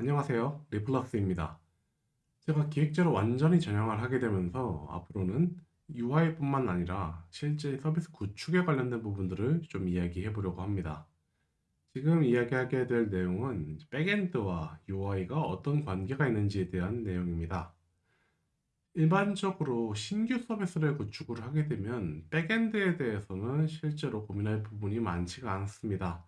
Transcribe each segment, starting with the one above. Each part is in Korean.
안녕하세요. 리플러스입니다. 제가 기획자로 완전히 전향을 하게 되면서 앞으로는 UI뿐만 아니라 실제 서비스 구축에 관련된 부분들을 좀 이야기해 보려고 합니다. 지금 이야기하게 될 내용은 백엔드와 UI가 어떤 관계가 있는지에 대한 내용입니다. 일반적으로 신규 서비스를 구축을 하게 되면 백엔드에 대해서는 실제로 고민할 부분이 많지가 않습니다.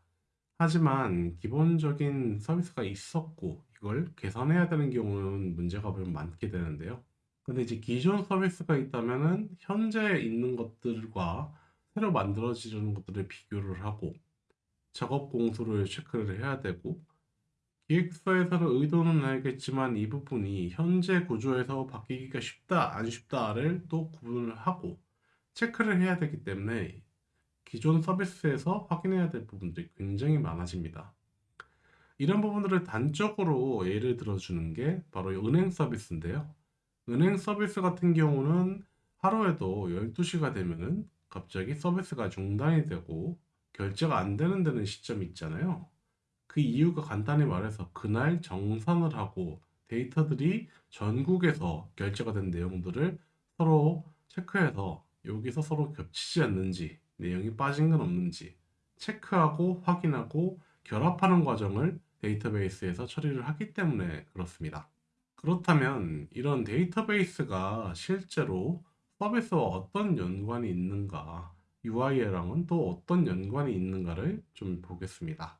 하지만 기본적인 서비스가 있었고 이걸 개선해야 되는 경우는 문제가 좀 많게 되는데요. 근데 이제 기존 서비스가 있다면은 현재 있는 것들과 새로 만들어지는 것들을 비교를 하고 작업 공수를 체크를 해야 되고 기획서에서는 의도는 알겠지만 이 부분이 현재 구조에서 바뀌기가 쉽다 안 쉽다를 또 구분을 하고 체크를 해야 되기 때문에 기존 서비스에서 확인해야 될 부분들이 굉장히 많아집니다. 이런 부분들을 단적으로 예를 들어주는 게 바로 은행 서비스인데요. 은행 서비스 같은 경우는 하루에도 12시가 되면은 갑자기 서비스가 중단이 되고 결제가 안 되는 데는 시점이 있잖아요. 그 이유가 간단히 말해서 그날 정산을 하고 데이터들이 전국에서 결제가 된 내용들을 서로 체크해서 여기서 서로 겹치지 않는지 내용이 빠진 건 없는지 체크하고 확인하고 결합하는 과정을 데이터베이스에서 처리를 하기 때문에 그렇습니다. 그렇다면 이런 데이터베이스가 실제로 서비스와 어떤 연관이 있는가, UI랑은 또 어떤 연관이 있는가를 좀 보겠습니다.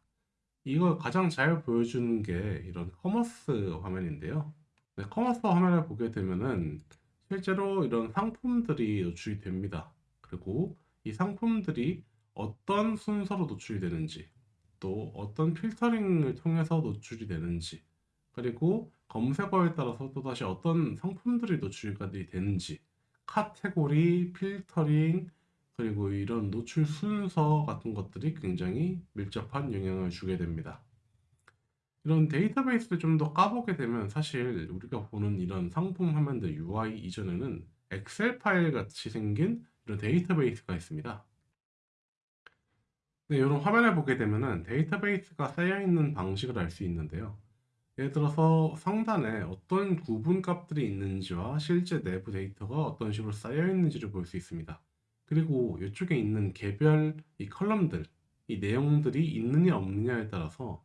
이걸 가장 잘 보여주는 게 이런 커머스 화면인데요. 네, 커머스 화면을 보게 되면은 실제로 이런 상품들이 노출이 됩니다. 그리고 이 상품들이 어떤 순서로 노출이 되는지, 또 어떤 필터링을 통해서 노출이 되는지, 그리고 검색어에 따라서 또다시 어떤 상품들이 노출이 되는지, 카테고리, 필터링, 그리고 이런 노출 순서 같은 것들이 굉장히 밀접한 영향을 주게 됩니다. 이런 데이터베이스를 좀 더 까보게 되면 사실 우리가 보는 이런 상품 화면들 UI 이전에는 엑셀 파일 같이 생긴 이런 데이터베이스가 있습니다. 네, 이런 화면을 보게 되면은 데이터베이스가 쌓여 있는 방식을 알 수 있는데요. 예를 들어서 상단에 어떤 구분 값들이 있는지와 실제 내부 데이터가 어떤 식으로 쌓여 있는지를 볼 수 있습니다. 그리고 이쪽에 있는 개별 이 column들, 이 내용들이 있느냐 없느냐에 따라서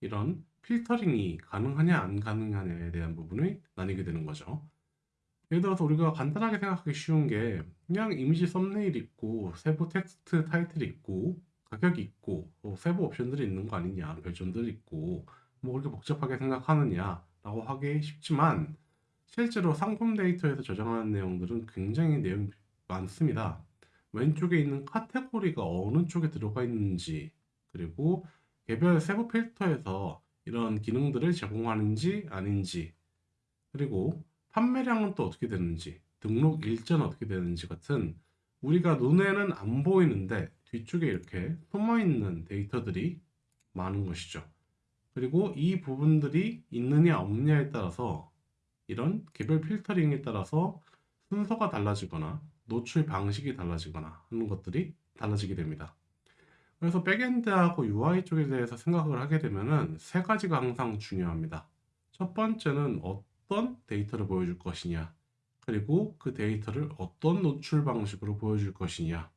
이런 필터링이 가능하냐 안 가능하냐에 대한 부분을 나뉘게 되는 거죠. 예를 들어서 우리가 간단하게 생각하기 쉬운 게 그냥 이미지 썸네일 있고 세부 텍스트 타이틀 있고 가격이 있고 뭐 세부 옵션들이 있는 거 아니냐 별점들 있고 뭐 그렇게 복잡하게 생각하느냐 라고 하기 쉽지만 실제로 상품 데이터에서 저장하는 내용들은 굉장히 내용이 많습니다. 왼쪽에 있는 카테고리가 어느 쪽에 들어가 있는지 그리고 개별 세부 필터에서 이런 기능들을 제공하는지 아닌지 그리고 판매량은 또 어떻게 되는지 등록 일자는 어떻게 되는지 같은 우리가 눈에는 안 보이는데 뒤쪽에 이렇게 숨어 있는 데이터들이 많은 것이죠. 그리고 이 부분들이 있느냐 없느냐에 따라서 이런 개별 필터링에 따라서 순서가 달라지거나 노출 방식이 달라지거나 하는 것들이 달라지게 됩니다. 그래서 backend하고 UI 쪽에 대해서 생각을 하게 되면 은 세 가지가 항상 중요합니다. 첫 번째는 어 떤 데이터를 보여줄 것이냐, 그리고 그 데이터를 어떤 노출 방식으로 보여줄 것이냐,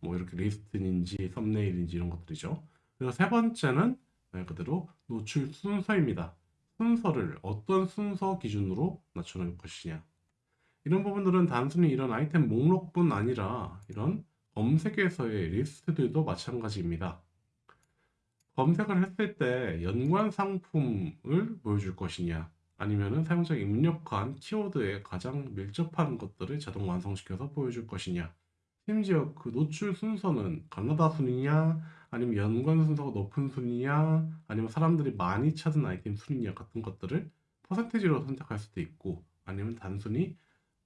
뭐 이렇게 리스트인지 썸네일인지 이런 것들이죠. 그리고 세 번째는 말 그대로 노출 순서입니다. 순서를 어떤 순서 기준으로 낮춰놓을 것이냐. 이런 부분들은 단순히 이런 아이템 목록뿐 아니라 이런 검색에서의 리스트들도 마찬가지입니다. 검색을 했을 때 연관 상품을 보여줄 것이냐 아니면 사용자가 입력한 키워드에 가장 밀접한 것들을 자동 완성시켜서 보여줄 것이냐? 심지어 그 노출 순서는 가나다 순이냐? 아니면 연관 순서가 높은 순이냐? 아니면 사람들이 많이 찾은 아이템 순이냐 같은 것들을 퍼센테지로 선택할 수도 있고 아니면 단순히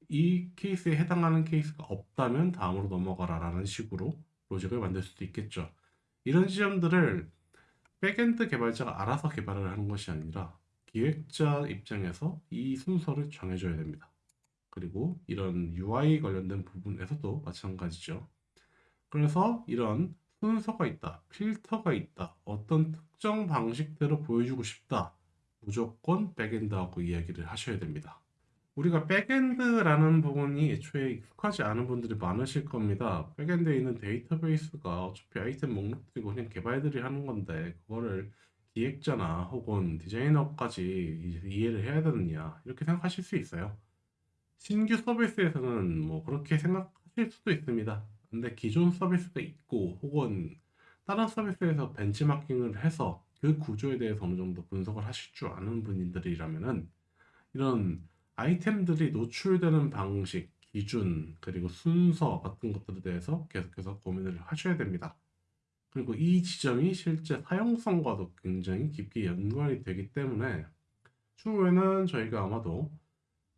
이 케이스에 해당하는 케이스가 없다면 다음으로 넘어가라 라는 식으로 로직을 만들 수도 있겠죠. 이런 지점들을 backend 개발자가 알아서 개발을 하는 것이 아니라 기획자 입장에서 이 순서를 정해줘야 됩니다. 그리고 이런 UI 관련된 부분에서도 마찬가지죠. 그래서 이런 순서가 있다, 필터가 있다, 어떤 특정 방식대로 보여주고 싶다 무조건 backend하고 이야기를 하셔야 됩니다. 우리가 backend라는 부분이 애초에 익숙하지 않은 분들이 많으실 겁니다. backend에 있는 데이터베이스가 어차피 아이템 목록들이고 그냥 개발들이 하는 건데 그거를 기획자나 혹은 디자이너까지 이해를 해야 되느냐 이렇게 생각하실 수 있어요. 신규 서비스에서는 뭐 그렇게 생각하실 수도 있습니다. 근데 기존 서비스가 있고 혹은 다른 서비스에서 벤치마킹을 해서 그 구조에 대해서 어느 정도 분석을 하실 줄 아는 분들이라면은 이런 아이템들이 노출되는 방식, 기준, 그리고 순서 같은 것들에 대해서 계속해서 고민을 하셔야 됩니다. 그리고 이 지점이 실제 사용성과도 굉장히 깊게 연관이 되기 때문에 추후에는 저희가 아마도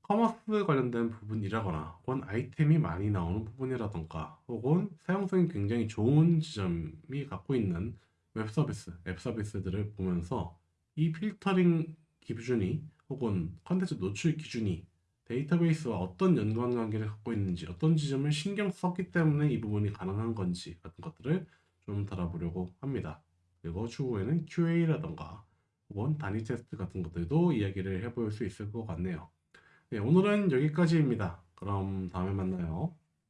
커머스 관련된 부분이라거나 혹은 아이템이 많이 나오는 부분이라던가 혹은 사용성이 굉장히 좋은 지점이 갖고 있는 웹 서비스, 앱 서비스들을 보면서 이 필터링 기준이 혹은 컨텐츠 노출 기준이 데이터베이스와 어떤 연관관계를 갖고 있는지 어떤 지점을 신경 썼기 때문에 이 부분이 가능한 건지 같은 것들을 좀 다뤄보려고 합니다. 그리고 추후에는 QA라던가 혹은 단위 테스트 같은 것들도 이야기를 해볼 수 있을 것 같네요. 네, 오늘은 여기까지입니다. 그럼 다음에 만나요.